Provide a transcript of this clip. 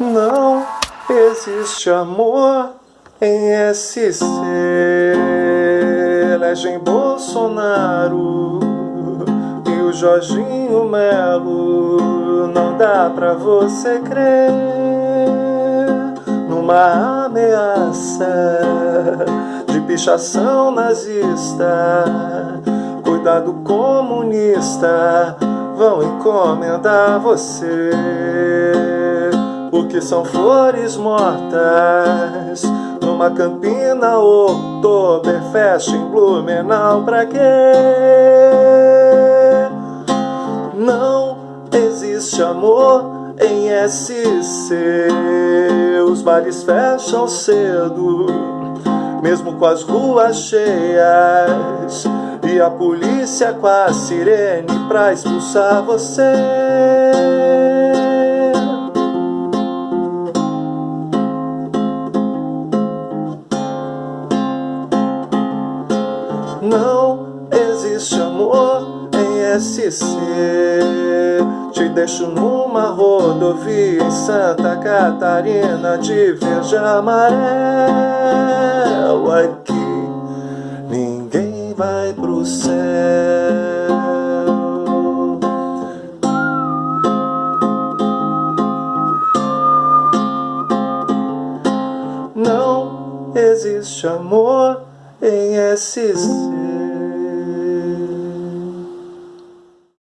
Não existe amor em SC. Elegem Bolsonaro e o Jorginho Melo. Não dá pra você crer numa ameaça de pichação nazista. Cuidado comunista, vão encomendar você porque são flores mortas Numa campina Oktoberfest em Blumenau Pra quê? Não existe amor em SC Os bares fecham cedo Mesmo com as ruas cheias. E a polícia com a sirene pra expulsar você Não existe amor em SC Te deixo numa rodovia em Santa Catarina De verde amarelo. Aqui ninguém vai pro céu. Não existe amor em SC